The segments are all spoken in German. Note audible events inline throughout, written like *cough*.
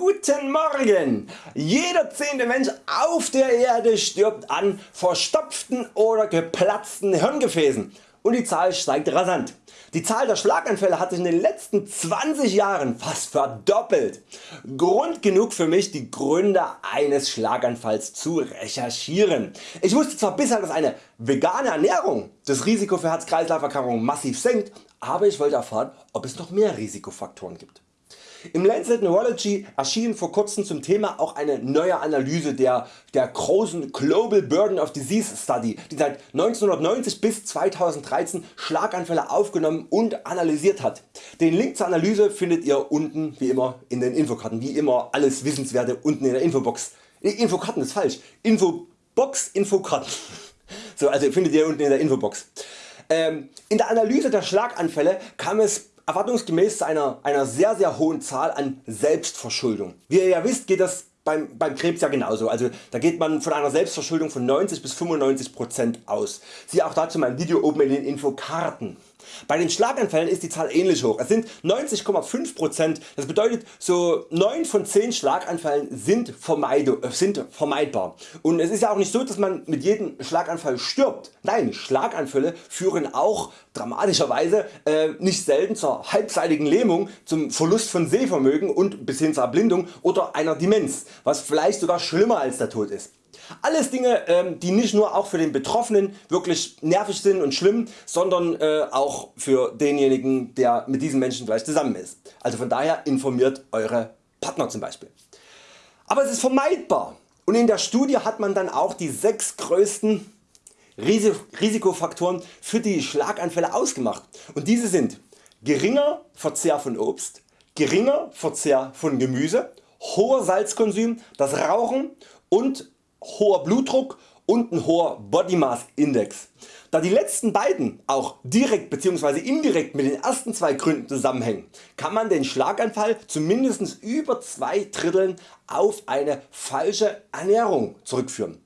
Guten Morgen! Jeder zehnte Mensch auf der Erde stirbt an verstopften oder geplatzten Hirngefäßen und die Zahl steigt rasant. Die Zahl der Schlaganfälle hat sich in den letzten 20 Jahren fast verdoppelt. Grund genug für mich die Gründe eines Schlaganfalls zu recherchieren. Ich wusste zwar bisher dass eine vegane Ernährung das Risiko für Herz-Kreislauf-Erkrankungen massiv senkt, aber ich wollte erfahren ob es noch mehr Risikofaktoren gibt. Im Lancet Neurology erschien vor kurzem zum Thema auch eine neue Analyse der, der großen Global Burden of Disease Study, die seit 1990 bis 2013 Schlaganfälle aufgenommen und analysiert hat. Den Link zur Analyse findet ihr unten wie immer in den Infokarten, wie immer alles Wissenswerte unten in der Infobox. Infokarten ist falsch, Infobox, Infokarten. *laughs* So, also findet ihr unten in der Infobox. Ähm, in der Analyse der Schlaganfälle kam es erwartungsgemäß einer, einer sehr sehr hohen Zahl an Selbstverschuldung. Wie ihr ja wisst geht das beim, beim Krebs ja genauso, also da geht man von einer Selbstverschuldung von 90 bis 95% aus. Siehe auch dazu mein Video oben in den Infokarten. Bei den Schlaganfällen ist die Zahl ähnlich hoch. Es sind 90,5%. Das bedeutet so 9 von 10 Schlaganfällen sind, äh, sind vermeidbar. Und es ist ja auch nicht so dass man mit jedem Schlaganfall stirbt. Nein Schlaganfälle führen auch dramatischerweise äh, nicht selten zur halbseitigen Lähmung, zum Verlust von Sehvermögen und bis hin zur Erblindung oder einer Demenz, was vielleicht sogar schlimmer als der Tod ist. Alles Dinge ähm, die nicht nur auch für den Betroffenen wirklich nervig sind und schlimm, sondern äh, auch für denjenigen der mit diesen Menschen gleich zusammen ist. Also von daher informiert Eure Partner zum Beispiel. Aber es ist vermeidbar und in der Studie hat man dann auch die 6 größten Risikofaktoren für die Schlaganfälle ausgemacht und diese sind geringer Verzehr von Obst, geringer Verzehr von Gemüse, hoher Salzkonsum, das Rauchen und hoher Blutdruck und ein hoher Body Mass Index. Da die letzten beiden auch direkt bzw. indirekt mit den ersten zwei Gründen zusammenhängen, kann man den Schlaganfall zu mindestens über zwei Dritteln auf eine falsche Ernährung zurückführen.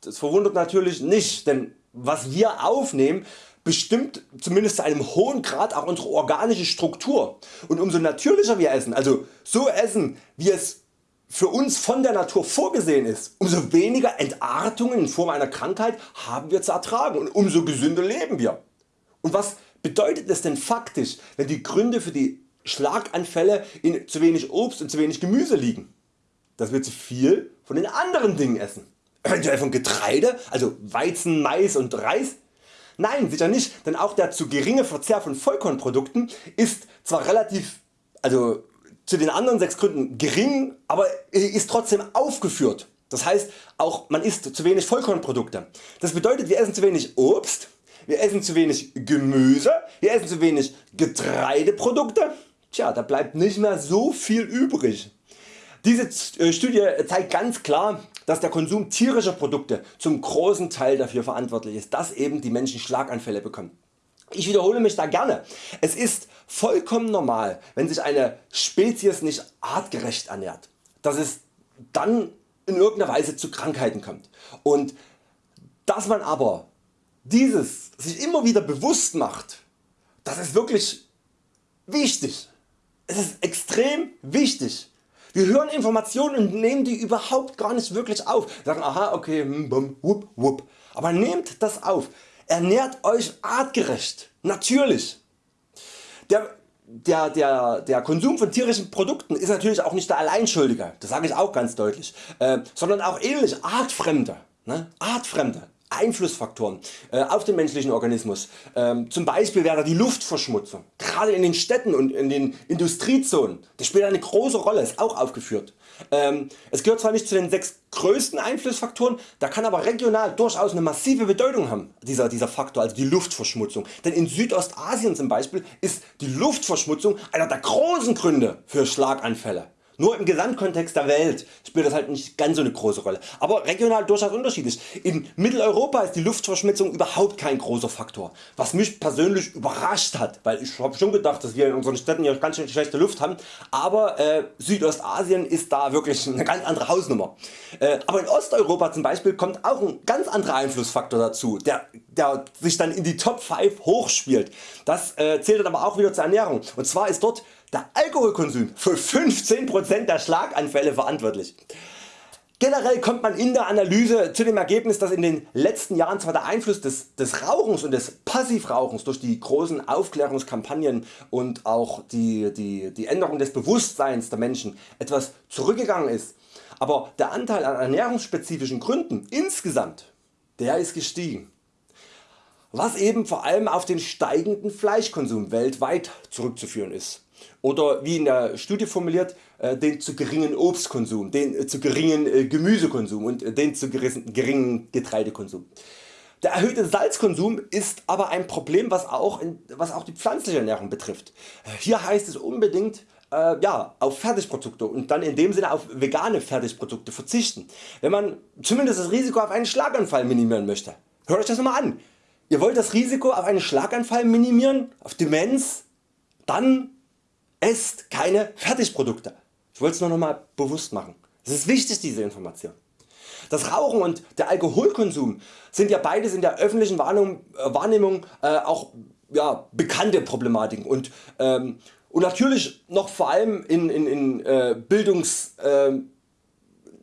Das verwundert natürlich nicht, denn was wir aufnehmen bestimmt zumindest zu einem hohen Grad auch unsere organische Struktur und umso natürlicher wir essen, also so essen wie es für uns von der Natur vorgesehen ist, umso weniger Entartungen in Form einer Krankheit haben wir zu ertragen und umso gesünder leben wir. Und was bedeutet es denn faktisch wenn die Gründe für die Schlaganfälle in zu wenig Obst und zu wenig Gemüse liegen? Dass wir zu viel von den anderen Dingen essen. Eventuell von Getreide, also Weizen, Mais und Reis? Nein sicher nicht, denn auch der zu geringe Verzehr von Vollkornprodukten ist zwar relativ also zu den anderen 6 Gründen gering, aber ist trotzdem aufgeführt. Das heißt auch man isst zu wenig Vollkornprodukte. Das bedeutet wir essen zu wenig Obst, wir essen zu wenig Gemüse, wir essen zu wenig Getreideprodukte. Tja, da bleibt nicht mehr so viel übrig. Diese äh, Studie zeigt ganz klar dass der Konsum tierischer Produkte zum großen Teil dafür verantwortlich ist, dass eben die Menschen Schlaganfälle bekommen. Ich wiederhole mich da gerne. Es ist vollkommen normal wenn sich eine Spezies nicht artgerecht ernährt, dass es dann in irgendeiner Weise zu Krankheiten kommt. Und dass man aber dieses sich immer wieder bewusst macht, das ist wirklich wichtig. Es ist extrem wichtig. Wir hören Informationen und nehmen die überhaupt gar nicht wirklich auf. Sagen aha okay hm, bum, wupp, wupp. Aber nehmt das auf. Ernährt Euch artgerecht, natürlich. Der, der, der, der Konsum von tierischen Produkten ist natürlich auch nicht der Alleinschuldige, das sage ich auch ganz deutlich, äh, sondern auch ähnlich artfremde. Ne? artfremde. Einflussfaktoren äh, auf den menschlichen Organismus. Ähm, zum Beispiel wäre die Luftverschmutzung. Gerade in den Städten und in den Industriezonen. Das spielt eine große Rolle, ist auch aufgeführt. Ähm, es gehört zwar nicht zu den sechs größten Einflussfaktoren, da kann aber regional durchaus eine massive Bedeutung haben dieser, dieser Faktor, also die Luftverschmutzung. Denn in Südostasien zum Beispiel ist die Luftverschmutzung einer der großen Gründe für Schlaganfälle. Nur im Gesamtkontext der Welt spielt das halt nicht ganz so eine große Rolle, aber regional durchaus unterschiedlich. In Mitteleuropa ist die Luftverschmutzung überhaupt kein großer Faktor, was mich persönlich überrascht hat, weil ich habe schon gedacht dass wir in unseren Städten ja ganz schön schlechte Luft haben, aber äh, Südostasien ist da wirklich eine ganz andere Hausnummer. Äh, aber in Osteuropa zum Beispiel kommt auch ein ganz anderer Einflussfaktor dazu, der, der sich dann in die Top 5 hochspielt. Das äh, zählt dann aber auch wieder zur Ernährung und zwar ist dort der Alkoholkonsum für 15% der Schlaganfälle verantwortlich. Generell kommt man in der Analyse zu dem Ergebnis dass in den letzten Jahren zwar der Einfluss des, des Rauchens und des Passivrauchens durch die großen Aufklärungskampagnen und auch die, die, die Änderung des Bewusstseins der Menschen etwas zurückgegangen ist, aber der Anteil an ernährungsspezifischen Gründen insgesamt der ist gestiegen. Was eben vor allem auf den steigenden Fleischkonsum weltweit zurückzuführen ist oder wie in der Studie formuliert äh, den zu geringen Obstkonsum, den äh, zu geringen äh, Gemüsekonsum und den zu geringen Getreidekonsum. Der erhöhte Salzkonsum ist aber ein Problem was auch, was auch die pflanzliche Ernährung betrifft. Hier heißt es unbedingt äh, ja, auf Fertigprodukte und dann in dem Sinne auf vegane Fertigprodukte verzichten, wenn man zumindest das Risiko auf einen Schlaganfall minimieren möchte. Hört euch das mal an. Ihr wollt das Risiko auf einen Schlaganfall minimieren, auf Demenz, dann esst keine Fertigprodukte. Ich wollte es nur noch mal bewusst machen. Es ist wichtig diese Information. Das Rauchen und der Alkoholkonsum sind ja beides in der öffentlichen Wahrnehmung, äh, äh, auch ja, bekannte Problematiken und, ähm, und natürlich noch vor allem in, in, in äh, Bildungs, äh,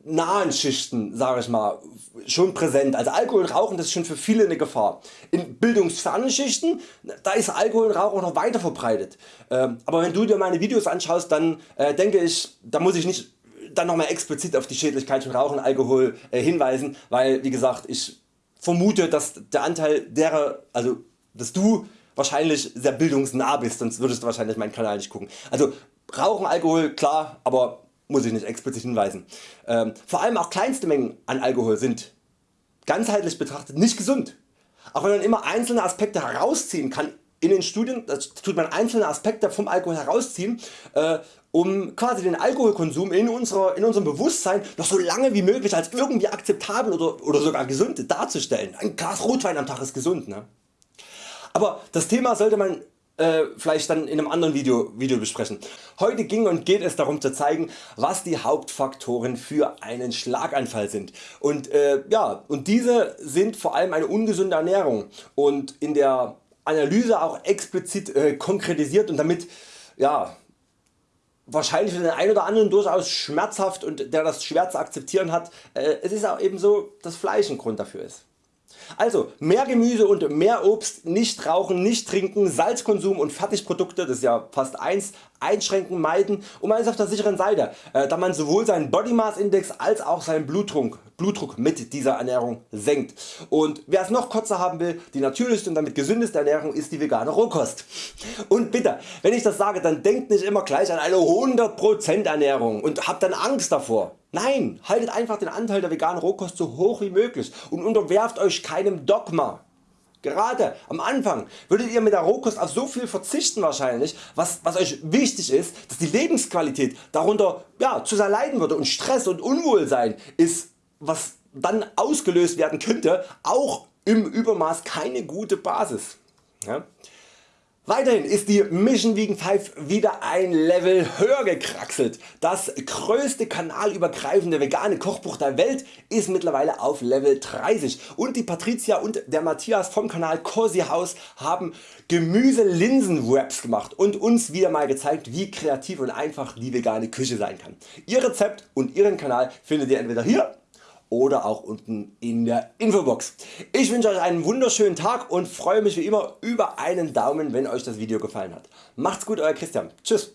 nahen Schichten sage ich mal schon präsent. Also Alkohol und Rauchen das ist schon für viele eine Gefahr. In bildungsfernen Schichten da ist Alkohol und Rauchen noch weiter verbreitet. Ähm, aber wenn du dir meine Videos anschaust dann äh, denke ich da muss ich nicht dann nochmal explizit auf die Schädlichkeit von Rauchen und Alkohol äh, hinweisen, weil wie gesagt ich vermute dass der Anteil derer, also dass du wahrscheinlich sehr bildungsnah bist, sonst würdest du wahrscheinlich meinen Kanal nicht gucken. Also Rauchen, Alkohol klar, aber muss ich nicht explizit hinweisen. Ähm, vor allem auch kleinste Mengen an Alkohol sind ganzheitlich betrachtet nicht gesund. Auch wenn man immer einzelne Aspekte herausziehen kann in den Studien, das tut man einzelne Aspekte vom Alkohol herausziehen, äh, um quasi den Alkoholkonsum in, unserer, in unserem Bewusstsein noch so lange wie möglich als irgendwie akzeptabel oder, oder sogar gesund darzustellen. Ein Glas Rotwein am Tag ist gesund. Ne? Aber das Thema sollte man äh, vielleicht dann in einem anderen Video, Video besprechen. Heute ging und geht es darum zu zeigen was die Hauptfaktoren für einen Schlaganfall sind und, äh, ja, und diese sind vor allem eine ungesunde Ernährung und in der Analyse auch explizit äh, konkretisiert und damit ja, wahrscheinlich für den einen oder anderen durchaus schmerzhaft und der das schwer zu akzeptieren hat, äh, es ist auch eben so dass Fleisch ein Grund dafür ist. Also mehr Gemüse und mehr Obst, nicht rauchen, nicht trinken, Salzkonsum und Fertigprodukte, das ist ja fast eins, einschränken, meiden und man ist auf der sicheren Seite, äh, da man sowohl seinen Body Mass Index als auch seinen Blutdruck, Blutdruck mit dieser Ernährung senkt. Und wer es noch kurzer haben will, die natürlichste und damit gesündeste Ernährung ist die vegane Rohkost. Und bitte, wenn ich das sage, dann denkt nicht immer gleich an eine 100% Ernährung und habt dann Angst davor. Nein, haltet einfach den Anteil der veganen Rohkost so hoch wie möglich und unterwerft Euch keinem Dogma. Gerade am Anfang würdet ihr mit der Rohkost auf so viel verzichten wahrscheinlich, was, was Euch wichtig ist, dass die Lebensqualität darunter ja, zu sehr leiden würde und Stress und Unwohlsein ist was dann ausgelöst werden könnte auch im Übermaß keine gute Basis. Ja? Weiterhin ist die Mission Vegan 5 wieder ein Level höher gekraxelt. Das größte kanalübergreifende vegane Kochbuch der Welt ist mittlerweile auf Level 30 und die Patricia und der Matthias vom Kanal Cozy House haben Gemüse-Linsen-Wraps gemacht und uns wieder mal gezeigt wie kreativ und einfach die vegane Küche sein kann. Ihr Rezept und Ihren Kanal findet ihr entweder hier oder auch unten in der Infobox. Ich wünsche Euch einen wunderschönen Tag und freue mich wie immer über einen Daumen wenn Euch das Video gefallen hat. Macht's gut Euer Christian. Tschüss.